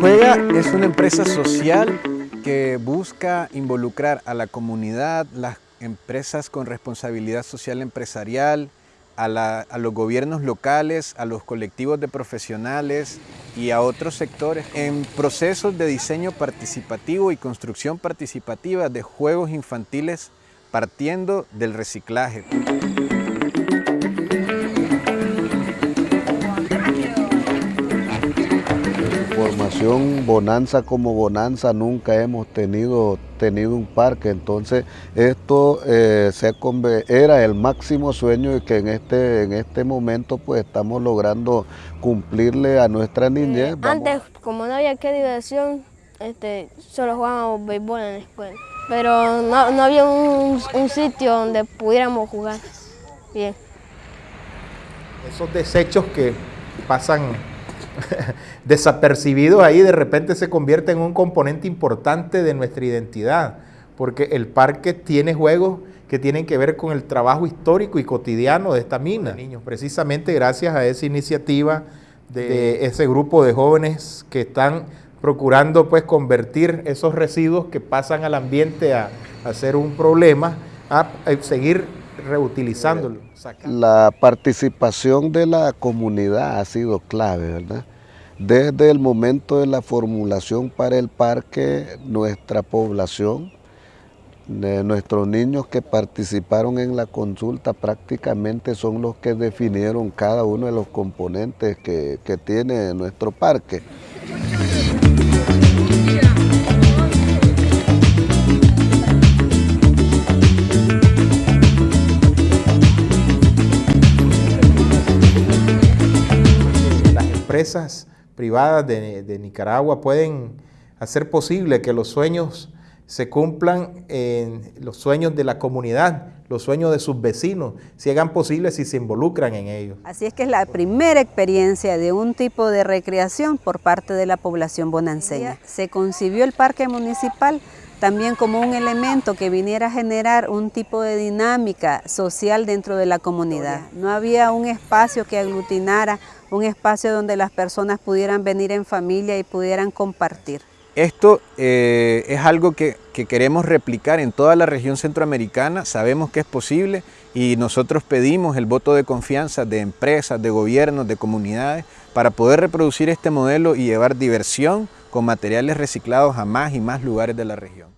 Juega es una empresa social que busca involucrar a la comunidad, las empresas con responsabilidad social empresarial, a, los gobiernos locales, a los colectivos de profesionales y a otros sectores en procesos de diseño participativo y construcción participativa de juegos infantiles partiendo del reciclaje. Formación Bonanza como Bonanza nunca hemos tenido, tenido un parque, entonces esto eh, se era el máximo sueño y que en este, en este momento pues estamos logrando cumplirle a nuestra niñez. Antes, como no había qué diversión, este, solo jugábamos béisbol en la escuela, pero no, había un, un sitio donde pudiéramos jugar bien. Esos desechos que pasan desapercibidos ahí de repente se convierte en un componente importante de nuestra identidad, porque el parque tiene juegos que tienen que ver con el trabajo histórico y cotidiano de esta mina. Niños, precisamente gracias a esa iniciativa de ese grupo de jóvenes que están procurando pues convertir esos residuos que pasan al ambiente a, a ser un problema, a, seguir reutilizándolo. La participación de la comunidad ha sido clave, ¿verdad? Desde el momento de la formulación para el parque, nuestra población, nuestros niños que participaron en la consulta prácticamente son los que definieron cada uno de los componentes que, que tiene nuestro parque. Empresas privadas de, Nicaragua pueden hacer posible que los sueños se cumplan en los sueños de la comunidad, los sueños de sus vecinos, se hagan posibles si se involucran en ellos. Así es que es la primera experiencia de un tipo de recreación por parte de la población bonanceña. Se concibió el parque municipal también como un elemento que viniera a generar un tipo de dinámica social dentro de la comunidad. No había un espacio que aglutinara, un espacio donde las personas pudieran venir en familia y pudieran compartir. Esto eh, es algo que, que, queremos replicar en toda la región centroamericana, sabemos que es posible y nosotros pedimos el voto de confianza de empresas, de gobiernos, de comunidades para poder reproducir este modelo y llevar diversión con materiales reciclados a más y más lugares de la región.